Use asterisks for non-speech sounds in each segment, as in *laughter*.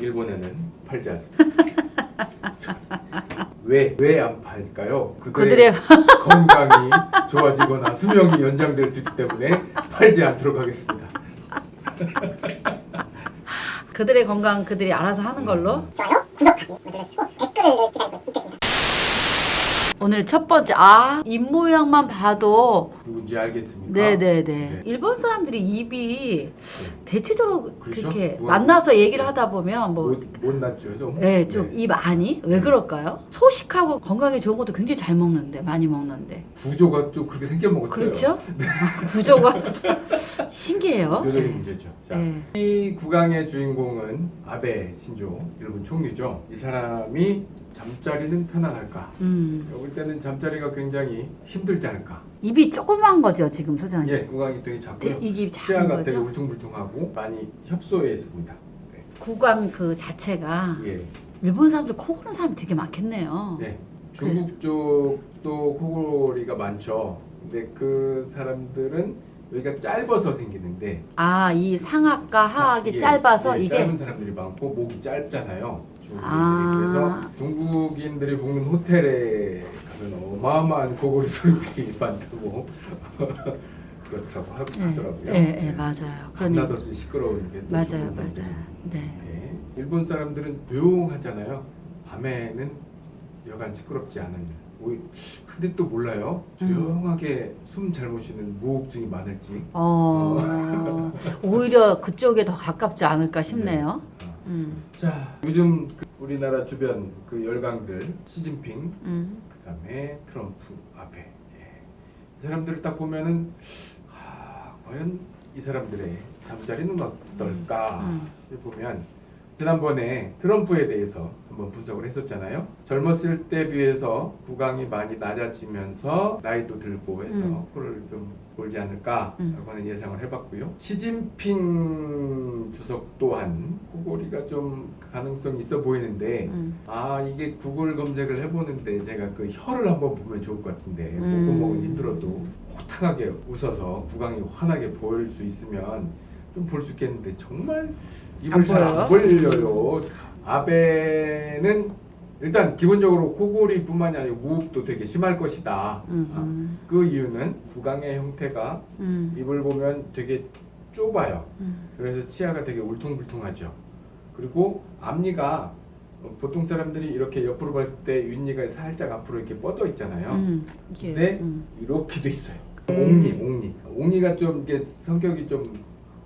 일본에는 팔지 않습니다. 왜 왜 안 팔까요? 그들의 *laughs* 건강이 좋아지거나 수명이 연장될 수 있기 때문에 팔지 않도록 하겠습니다. *laughs* 그들의 건강 그들이 알아서 하는 걸로 좋아요, 구독하기 눌러주시고 댓글을 기다리고 있겠습니다. 오늘 첫 번째 아 입모양만 봐도 누군지 알겠습니까? 네네네 네. 일본 사람들이 입이 대체적으로 그렇죠? 그렇게 누가- 만나서 얘기를 하다 보면 뭐 못, 못났죠 좀. 네, 좀입 안이 왜 네. 그럴까요? 소식하고 건강에 좋은 것도 굉장히 잘 먹는데 많이 먹는데 구조가 좀 그렇게 생겨 먹었어요. 그렇죠? *laughs* 구조가 *laughs* 신기해요. 구조적인 네. 문제죠. 자, 네. 이 구강의 주인공은 아베 신조 일본 총리죠. 이 사람이 잠자리는 편안할까? 음, 볼 때는 잠자리가 굉장히 힘들지 않을까? 입이 조그만 거죠 지금 소장님. 예, 구강이 되게 작고요. 입이 작은 치아가 되게 거죠. 울퉁불퉁하고 많이 협소해 있습니다. 네. 구강 그 자체가 예, 일본 사람들 코 고는 사람이 되게 많겠네요. 네. 중국 쪽도 코골이가 많죠. 근데 그 사람들은 여기가 짧아서 생기는데 아, 이 상악과 하악이 예, 짧아서 예, 이게 짧은 사람들이 많고 목이 짧잖아요. 아. 그래서 중국인들이 묵는 호텔에 가면 어마어마한 코골이 소리들이 *laughs* 많다고 *laughs* 그렇다고 하, 예, 하더라고요. 예, 예, 맞아요. 그러니 밤낮없이 시끄러운 게또 맞아요, 맞아요. 네. 네. 일본 사람들은 조용하잖아요. 밤에는 여간 시끄럽지 않은. 근데 또 몰라요. 음. 조용하게 숨잘못 쉬는 무호흡증이 많을지. 어, *laughs* 오히려 그쪽에 더 가깝지 않을까 싶네요. 어. 음, 자, 요즘 그 우리나라 주변 그 열강들 시진핑, 음, 그다음에 트럼프 앞에 예. 이 사람들을 딱 보면은 아, 과연 이 사람들의 잠자리는 어떨까 음. 보면 지난번에 트럼프에 대해서 한번 분석을 했었잖아요. 젊었을 때 비해서 구강이 많이 낮아지면서 나이도 들고 해서 음. 코를 좀 골지 않을까라고 음. 하는 예상을 해봤고요. 시진핑 주석 또한 코골이가 좀 가능성이 있어 보이는데 음. 아 이게 구글 검색을 해보는데 제가 그 혀를 한번 보면 좋을 것 같은데 음. 목구멍은 힘들어도 호탕하게 웃어서 구강이 환하게 보일 수 있으면 좀 볼 수 있겠는데 정말 안 입을 잘 안? 벌려요 아베는 일단 기본적으로 코골이뿐만이 아니고 무흡도 되게 심할 것이다 음, 그 이유는 구강의 형태가 음, 입을 보면 되게 좁아요 음. 그래서 치아가 되게 울퉁불퉁하죠. 그리고 앞니가 어, 보통 사람들이 이렇게 옆으로 봤을 때 윗니가 살짝 앞으로 이렇게 뻗어 있잖아요. 음, 이게, 근데 음. 이렇게 돼 있어요. 음. 옥니, 옥니. 옥니가 좀 이게 성격이 좀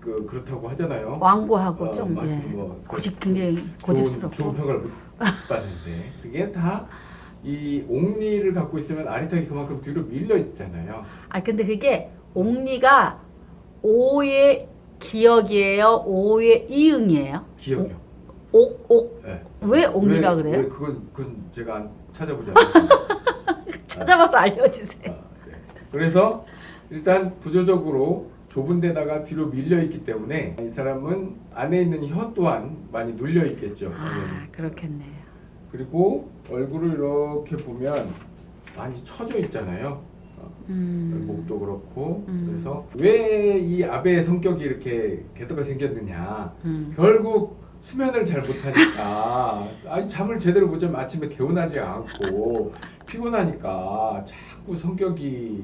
그, 그렇다고 하잖아요. 완고하고 어, 좀 예. 뭐 고집 굉장히 좋은, 고집스럽고 좋은 평가를 못 받는데 그게 다이 옥니를 갖고 있으면 아리탁이 그만큼 뒤로 밀려 있잖아요. 아 근데 그게 옥니가 오의 기억이에요 오의 이응이에요 기억이요. 옥 옥 네. 왜 옥니라 왜- 그래요? 왜 그건 그건 제가 안 찾아보지 않았습니다. *laughs* 찾아봐서 알려주세요 아, 네. 그래서 일단 구조적으로 좁은 데다가 뒤로 밀려 있기 때문에 이 사람은 안에 있는 혀 또한 많이 눌려 있겠죠. 아. 그렇겠네요 그리고 얼굴을 이렇게 보면 많이 처져 있잖아요. 어, 음. 목도 그렇고 음. 그래서 왜 이 아베의 성격이 이렇게 개떡가 생겼느냐 음. 결국 수면을 잘 못하니까 *laughs* 아니 잠을 제대로 못 자면 아침에 개운하지 않고 피곤하니까 자꾸 성격이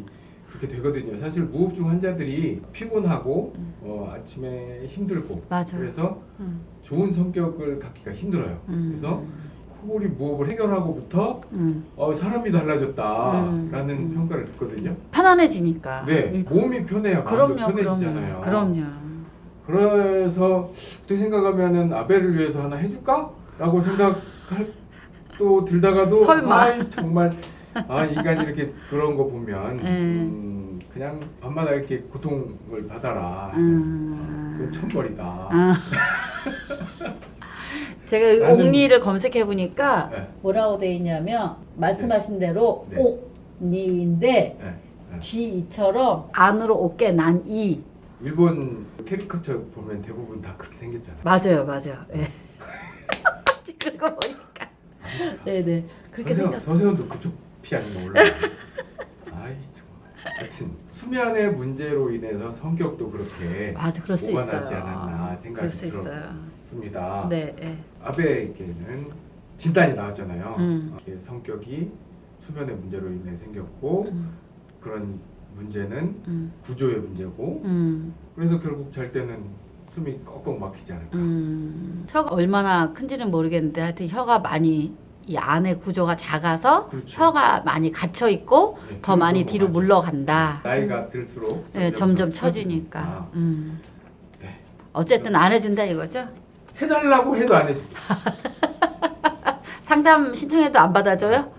그렇게 되거든요. 사실 무호흡증 환자들이 피곤하고 음. 어, 아침에 힘들고 맞아요 그래서 음. 좋은 성격을 갖기가 힘들어요. 음. 그래서 코골이 무호흡을 해결하고부터 음. 어, 사람이 달라졌다라는 음. 평가를 듣거든요. 편안해지니까 네, 일- 몸이 편해요. 그럼요 편해지잖아요. 그럼요 그럼요 그래서 그때 생각하면은 아베를 위해서 하나 해줄까?라고 생각할 또 들다가도 설마. 아이, 정말 아 인간이 이렇게 그런 거 보면 네. 음, 그냥 밤마다 이렇게 고통을 받아라. 음. 그건 천벌이다. 아. *laughs* 제가 나는- 옥니를 검색해 보니까 네, 뭐라고 돼 있냐면 말씀하신 대로 네. 옥니인데 네, 네. 안으로 어깨 난이 일본 캐리커처 보면 대부분 다 그렇게 생겼잖아요. 맞아요 맞아요 예. *laughs* 지금 거 보니까 네네 그렇게 서세원, 생겼어 서세원도 그쪽 피 아닌가 몰라. 아이 정말. 하여튼 수면의 문제로 인해서 성격도 그렇게 맞아 그럴 수 오가나지 있어요. 않았나 그럴 생각이 수 있어요. 들었습니다. 네, 네. 아베에게는 진단이 나왔잖아요. 음. 이게 성격이 수면의 문제로 인해 생겼고 음, 그런 문제는 음, 구조의 문제고 음, 그래서 결국 잘 때는 숨이 꺽꺽 막히지 않을까. 음. 혀가 얼마나 큰지는 모르겠는데 하여튼 혀가 많이 이 안에 구조가 작아서 그렇죠. 혀가 많이 갇혀 있고 네, 더 많이 뒤로 거 맞죠. 물러간다. 나이가 들수록 네, 점점 더 처지니까. 음. 네. 어쨌든 안 해준다 이거죠? 해달라고 해도 안 해줘. *laughs* 상담 신청해도 안 받아줘요?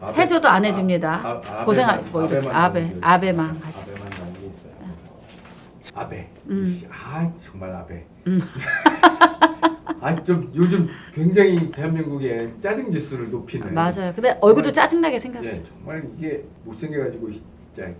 아베- 해줘도 안 해줍니다. 아, 아, 고생하- 뭐 이렇게 아베, 아베만. 가지고. 아베만 게 있어요. 아베. 음. 아 정말 아베. 음. *laughs* 아좀 요즘 굉장히 대한민국의 짜증 지수를 높이는. 맞아요. 근데 얼굴도 정말- 짜증나게 생겼어요. 예, 정말 이게 못생겨가지고 진짜 이,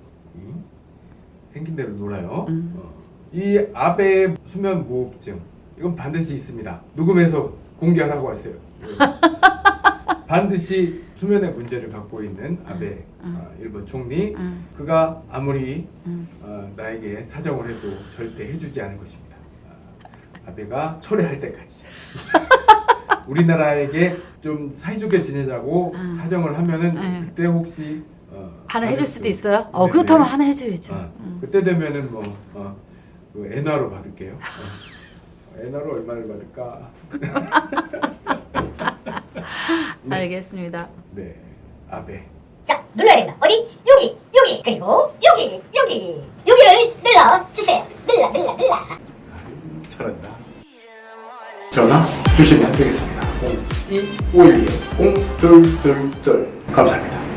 생긴 대로 놀아요. 음. 어. 이 아베 수면 무호흡증 이건 반드시 있습니다. 녹음해서 공개하라고 하세요. 예. *laughs* 반드시 수면의 문제를 갖고 있는 아베 음. 어, 일본 총리 음, 그가 아무리 음. 어, 나에게 사정을 해도 절대 해주지 않을 것입니다. 아, 아베가 철회할 때까지. *laughs* 우리나라에게 좀 사이좋게 지내자고 음. 사정을 하면은 네. 그때 혹시 어, 하나 해줄 수 수도 있어요. 어 네, 그렇다면 네. 하나 해줘야죠. 어, 음. 그때 되면은 뭐 어, 그 엔화로 받을게요. 어. 엔화로 얼마를 받을까? 네. *laughs* 알겠습니다. 네, 아베. 자, 눌러야 된다. 어디? 여기, 여기, 그리고 여기, 여기, 여기를 눌러 주세요. 눌러, 눌러, 눌러. 아유, 잘한다. 전화 주시면 되겠습니다. 0251 0222 감사합니다.